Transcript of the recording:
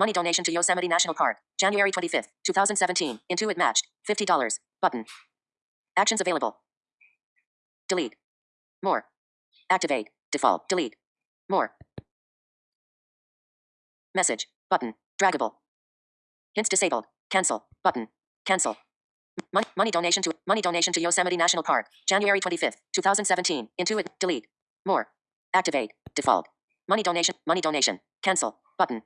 Money donation to Yosemite National Park. January 25th, 2017. Intuit matched. $50. Button. Actions available. Delete. More. Activate. Default. Delete. More. Message. Button. Draggable. Hints disabled. Cancel. Button. Cancel. Money, money donation to money donation to Yosemite National Park. January 25th, 2017. Intuit. Delete. More. Activate. Default. Money donation. Money donation. Cancel. Button.